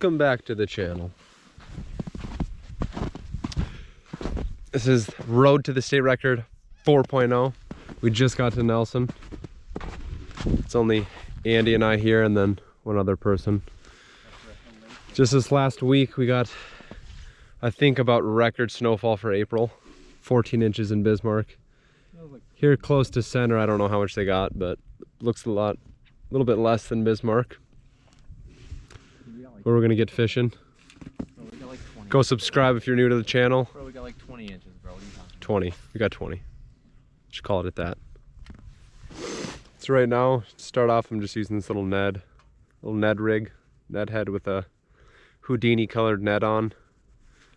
Welcome back to the channel. This is Road to the State Record 4.0. We just got to Nelson. It's only Andy and I here and then one other person. Just this last week we got, I think about record snowfall for April. 14 inches in Bismarck. Here close to center, I don't know how much they got, but looks a lot, a little bit less than Bismarck where we're gonna get fishing. Bro, we got like 20. Go subscribe if you're new to the channel. Bro, we got like 20 inches, bro. What are you talking 20. We got 20. Just call it at that. So right now, to start off, I'm just using this little Ned, little Ned rig, Ned head with a Houdini colored Ned on.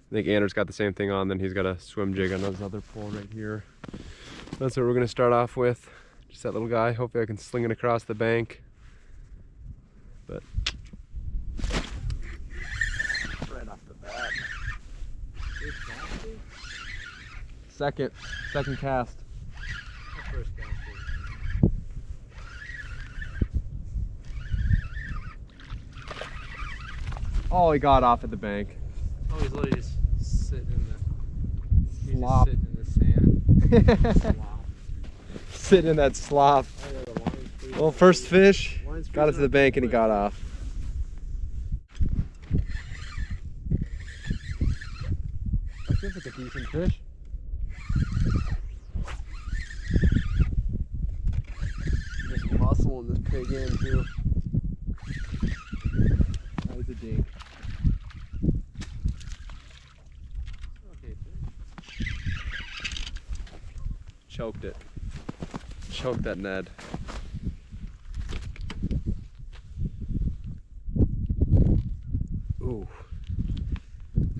I think Anders got the same thing on, then he's got a swim jig on his other pole right here. That's what we're gonna start off with. Just that little guy. Hopefully I can sling it across the bank. But right off the bat. Second, second cast. Oh, he got off at the bank. Oh, he's literally just sitting in the. Slop. sitting in the sand. Sitting in that slop. Oh, well, first fish, got it to the bank and he got off. That seems like a decent fish. Just muscle in this pig in too. That was a dink. Okay, Choked it. Choked that Ned. Ooh.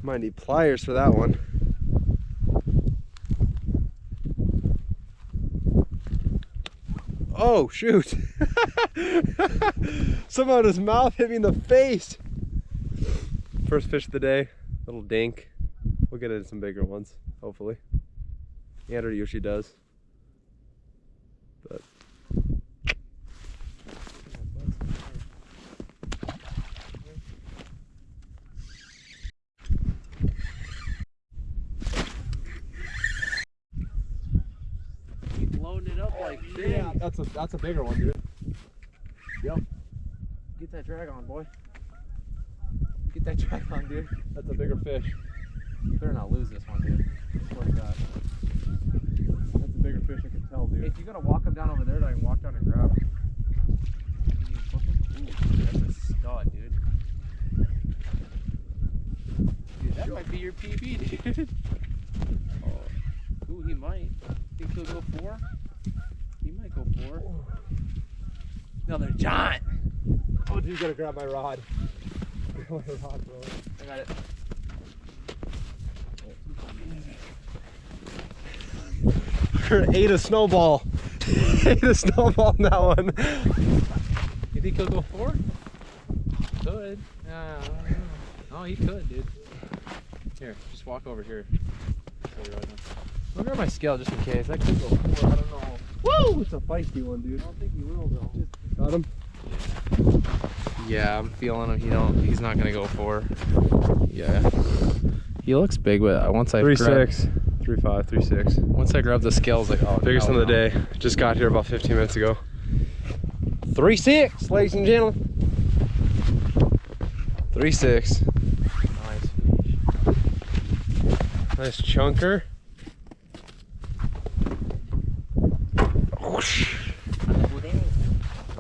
Might need pliers for that one. Oh, shoot. Somehow his mouth hit me in the face. First fish of the day, little dink. We'll get into some bigger ones, hopefully. Andrew usually does. But Keep loading it up like this. that's a that's a bigger one, dude. Yep. Get that drag on, boy. Get that drag on, dude. That's a bigger fish. You better not lose this one, dude. Swear to God. That's a bigger fish, I can tell, Hey, if you're gonna walk him down over there, then I can walk down and grab him. Can you flip him? Ooh, that's a stud, dude. Dude, that might be your PB, dude. Oh. Ooh, he might. Think he'll go four? Go four. Another giant. Oh, dude, you gotta grab my rod. My rod, bro. I got it. Ate a snowball. Ate a snowball in that one. You think he'll go four? Could. Uh, oh, he could, dude. Here, just walk over here. I'll now. I'll grab my scale just in case. That could go four. I don't know. Woo! It's a feisty one, dude. I don't think he will though. Got him? Yeah, I'm feeling him. He don't. He's not gonna go for. Yeah. He looks big, but once I Three grab, six. Three five, three six. once I grab the scales, like oh, Biggest hell one of the no. day. Just got here about 15 minutes ago. Three six, ladies and gentlemen. Three six. Nice fish. Nice chunker.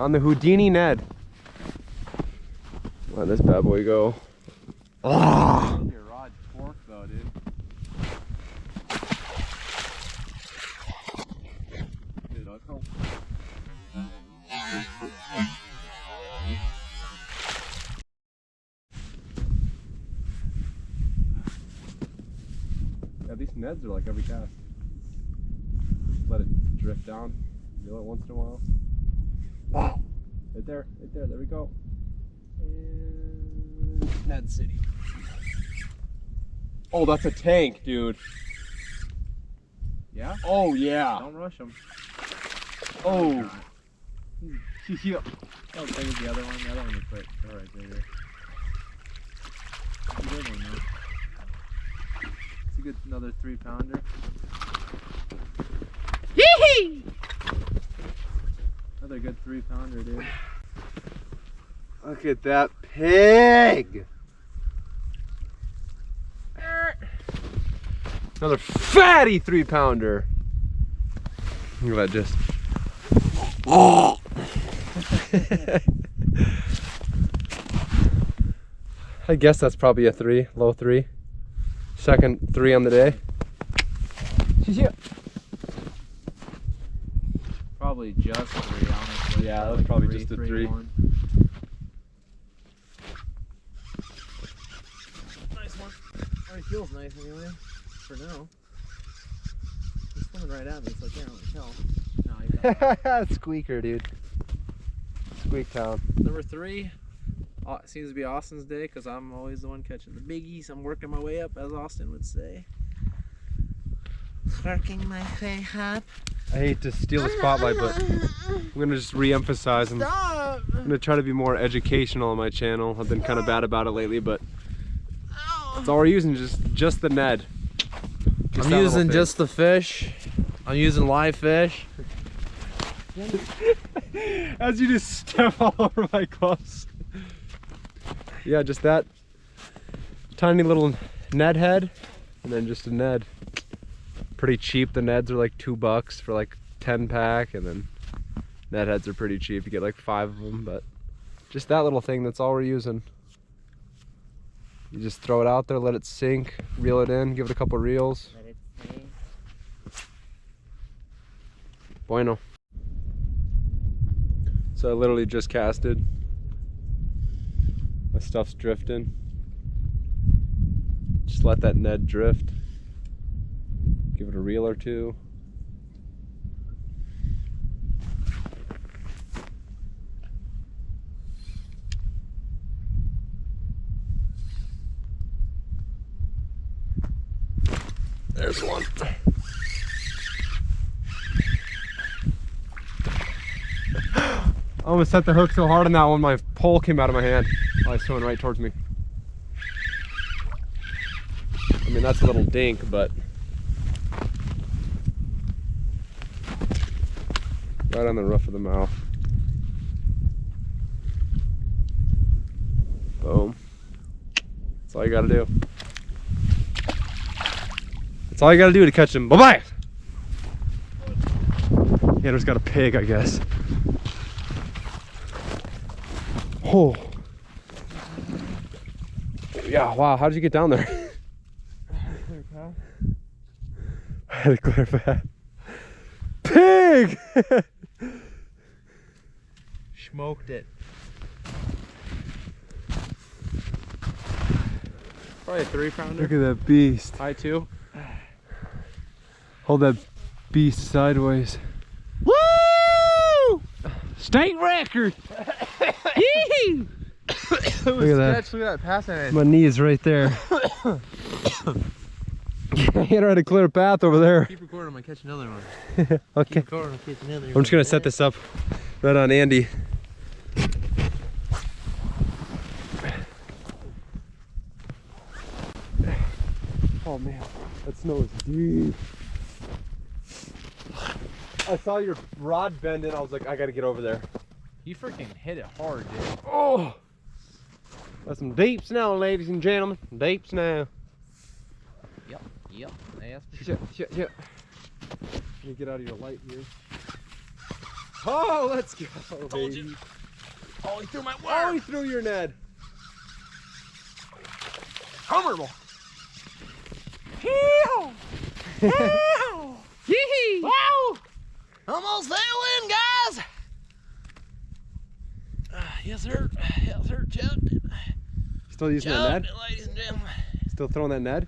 On the Houdini Ned. Let this bad boy go. Ah! Your rod fork though, dude. Yeah, these Neds are like every cast. Let it drift down. Reel it once in a while. Wow! Right there, right there, there we go. And Ned City. Oh, that's a tank, dude. Yeah? Oh, yeah. Don't rush him. Oh. yeah. How big is the other one? The other one is right, all right bigger. It's a good one though. It's a good another three pounder. Yee! Another good three pounder, dude. Look at that pig! Another fatty three pounder. Look at that just. Oh! I guess that's probably a three, low three. Second three on the day. Probably just three, honestly. Yeah, that's probably just a three. one. Nice one. Already feels nice anyway. For now. He's swimming right at me. It's like, yeah, I tell. No, he got Squeaker, dude. Squeak Town. Number three. Uh, seems to be Austin's day because I'm always the one catching the biggies. I'm working my way up, as Austin would say. Working my way up. I hate to steal the spotlight, but I'm gonna just re-emphasize and! I'm gonna try to be more educational on my channel. I've been kind of bad about it lately, but that's all we're using, just just the Ned. Just I'm using just the fish. I'm using live fish. as you just step all over my gloves. Yeah, just that tiny little Ned head, and then just a Ned. Pretty cheap. The Neds are like two bucks for like 10 pack, and then Ned heads are pretty cheap. You get like five of them, but just that little thing. That's all we're using. You just throw it out there, let it sink, reel it in, give it a couple reels. Let it sink. Bueno. So I literally just casted. My stuff's drifting. Just let that Ned drift. Give it a reel or two. There's one. I almost set the hook so hard on that one, my pole came out of my hand. Oh, it's swimming right towards me. I mean, that's a little dink, but. Right on the roof of the mouth. Boom. That's all you gotta do. That's all you gotta do to catch him. Bye bye! Yeah, there's got a pig, I guess. Oh. Yeah, wow, how did you get down there? I had a clear path. Pig! Smoked it. Probably a three pounder. Look at that beast. I two. Hold that beast sideways. Woo! State record. Yee! Look at that. Look at that passing it. My knee is right there. I had a clear path over there. Keep recording. I'm gonna catch another one. Okay. Keep recording. I'll catch another I'm just gonna set this up right on Andy. Oh man, that snow is deep. I saw your rod bend and I was like, I gotta get over there. You freaking hit it hard, dude. Oh! That's some deep snow, ladies and gentlemen. Deep snow. Yep. Yep. That's for Shit, shit, shit. Let me get out of your light here. Oh, let's go. Told you. baby. Oh, he threw my worm. Oh, he threw your Ned. Comfortable. Yee! Wow! Almost there, win, guys. Uh, yes, sir. Yes, sir. Chucked. Still using that Ned? it, ladies and gentlemen. Still throwing that Ned?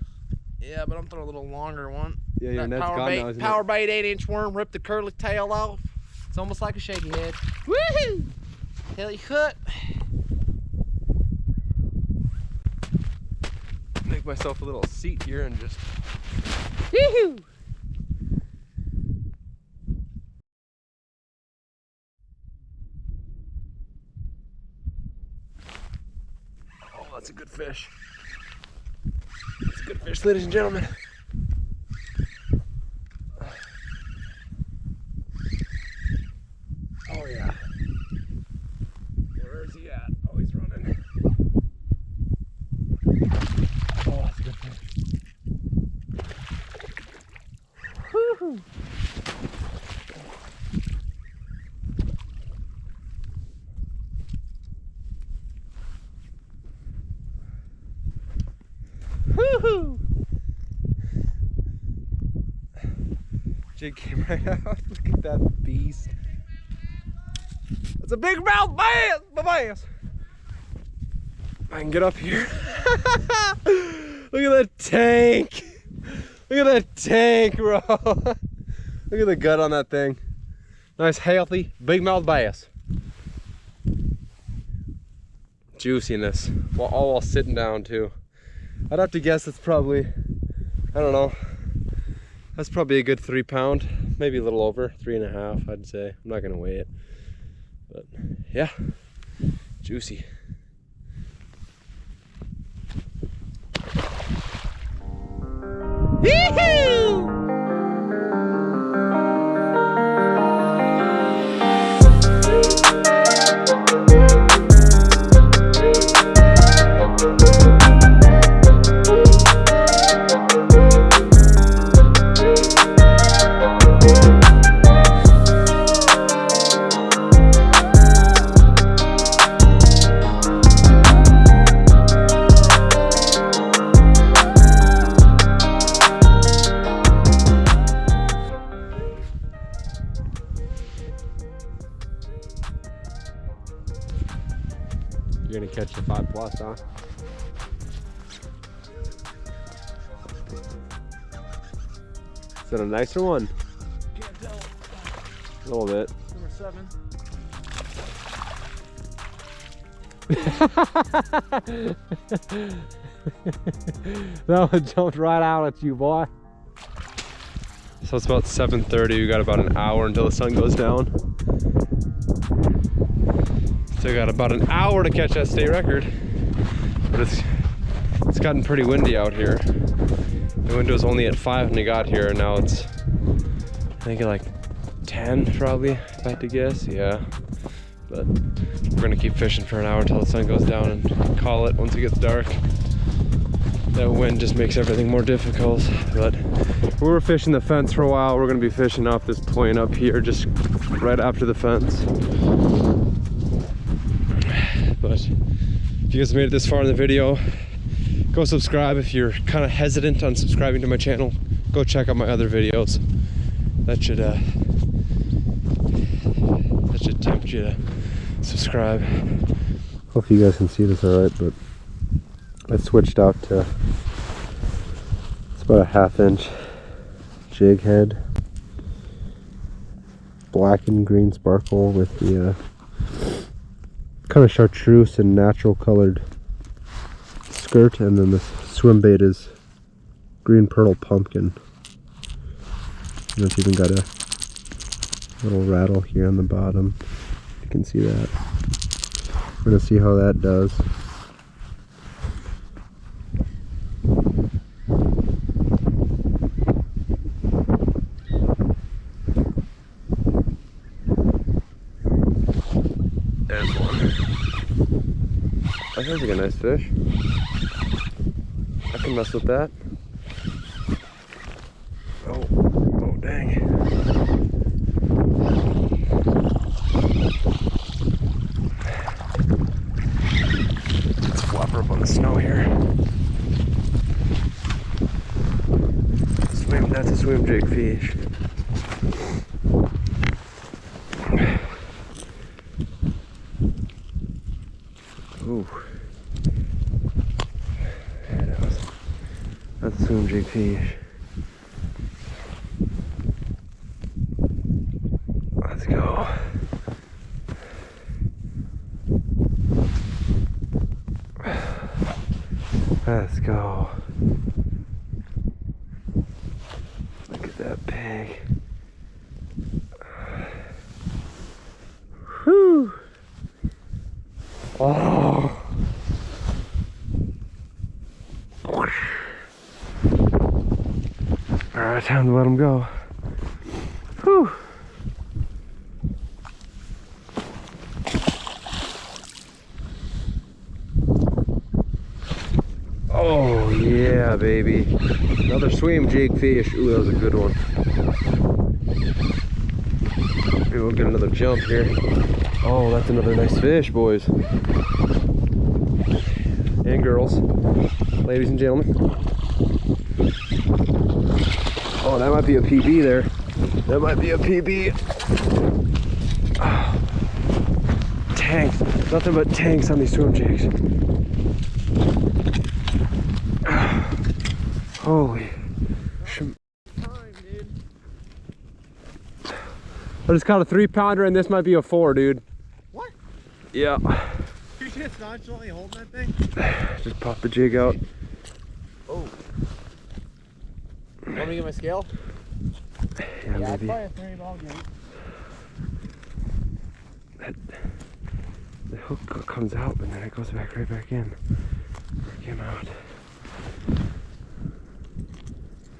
Yeah, but I'm throwing a little longer one. Yeah, your that Ned's power gone bait, now, isn't power bait, eight inch worm, ripped the curly tail off. It's almost like a shaky head. Woohoo! Hilly cut. Make myself a little seat here and just. Yeehoo! Oh, that's a good fish. That's a good fish, ladies and gentlemen. Jig came right out. Look at that beast. That's a big mouth bass, bass. I can get up here. Look at that tank. Look at that tank, bro. Look at the gut on that thing. Nice, healthy, big mouth bass. Juiciness, while all while sitting down too. I'd have to guess it's probably, I don't know. That's probably a good three pound, maybe a little over, three and a half, I'd say. I'm not gonna weigh it. But yeah, juicy. Yee-hoo! Gonna catch the five plus, huh? Is that a nicer one? Can't tell. A little bit. Number seven. that one jumped right out at you, boy. So it's about 7.30. We got about an hour until the sun goes down. Still got about an hour to catch that state record. But it's it's gotten pretty windy out here. The wind was only at 5 when we got here, and now it's I think like 10 probably, if I had to guess. Yeah. But we're gonna keep fishing for an hour until the sun goes down and call it once it gets dark. That wind just makes everything more difficult. But we were fishing the fence for a while. We're gonna be fishing off this point up here, just right after the fence. If you guys made it this far in the video, go subscribe. If you're kind of hesitant on subscribing to my channel, go check out my other videos. That should uh, that should tempt you to subscribe. Hope you guys can see this all right, but I switched out to it's about a half inch jig head, black and green sparkle with the uh, kind of chartreuse and natural colored skirt, and then the swim bait is green pearl pumpkin. And it's even got a little rattle here on the bottom. You can see that. We're gonna see how that does. Like a nice fish. I can mess with that. Oh, oh dang. Let's flop up on the snow here. Swim, that's a swim jig fish. Swim jig fish. Let's go. Let's go. Look at that pig. Whew. Oh. Time to let him go. Whew. Oh yeah, baby. Another swim jig fish. Ooh, that was a good one. Maybe we'll get another jump here. Oh, that's another nice fish, boys. And girls. Ladies and gentlemen. Oh, that might be a PB there. That might be a PB. Ah. Tanks. Nothing but tanks on these swim jigs. Holy. I just caught a three pounder and this might be a four, dude. What? Yeah. You just nonchalantly holding that thing? Just pop the jig out. Want me get my scale? Yeah, maybe. a three ball game. The hook comes out and then it goes back right back in. Came out.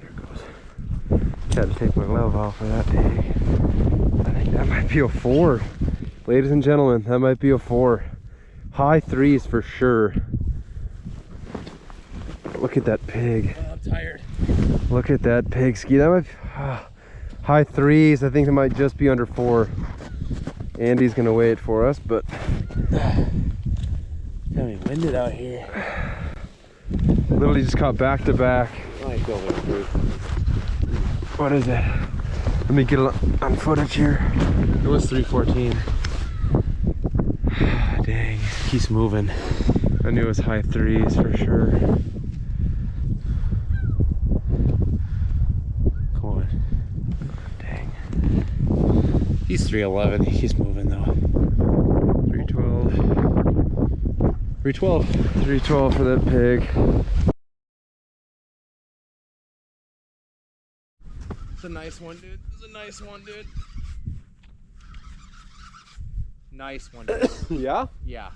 There it goes. Had to take my glove off for that pig. I think that might be a four. Ladies and gentlemen, that might be a four. High threes for sure. Look at that pig. Look at that pig ski. That might be, ah, high threes. I think it might just be under four. Andy's gonna weigh it for us, but Got me winded out here. literally just caught back to back. I feel like fruit. What is it? Let me get on footage here. It was 314. Dang, keeps moving. I knew it was high threes for sure. Come on. Dang. He's 311. He's moving though. 312. 312. 312 for that pig. It's a nice one, dude. It's a nice one, dude. Nice one, dude. Yeah? yeah.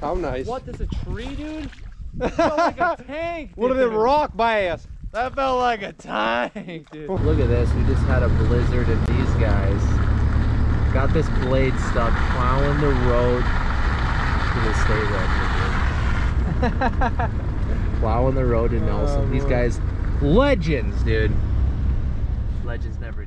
How nice. What? This a tree, dude? That like a tank. What dude. did it rock bass? That felt like a tank, dude. Look at this. We just had a blizzard and these guys got this blade stuck plowing the road to the state record, dude. plowing the road to oh, Nelson. these guys, legends, dude. Legends never.